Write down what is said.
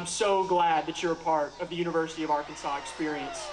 I'm so glad that you're a part of the University of Arkansas experience.